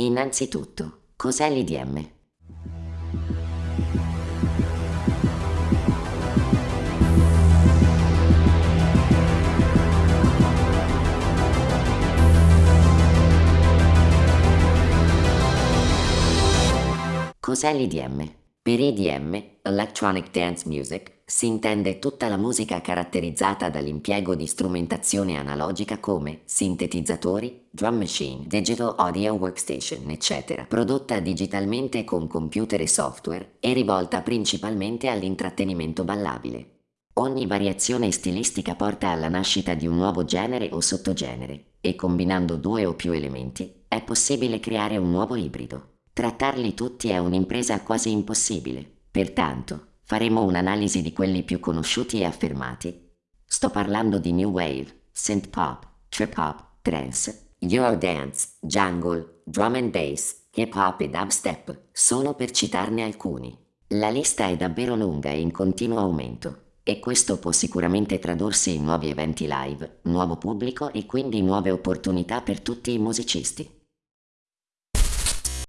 Innanzitutto, cos'è l'IDM? Cos'è l'IDM? Per EDM, Electronic Dance Music, si intende tutta la musica caratterizzata dall'impiego di strumentazione analogica come sintetizzatori, drum machine, digital audio workstation, eccetera, prodotta digitalmente con computer e software e rivolta principalmente all'intrattenimento ballabile. Ogni variazione stilistica porta alla nascita di un nuovo genere o sottogenere e combinando due o più elementi è possibile creare un nuovo ibrido. Trattarli tutti è un'impresa quasi impossibile, pertanto faremo un'analisi di quelli più conosciuti e affermati. Sto parlando di New Wave, Synth Pop, Trip Hop, Trance, Eurodance, Jungle, Drum and Bass, Hip Hop e Dubstep, solo per citarne alcuni. La lista è davvero lunga e in continuo aumento, e questo può sicuramente tradursi in nuovi eventi live, nuovo pubblico e quindi nuove opportunità per tutti i musicisti.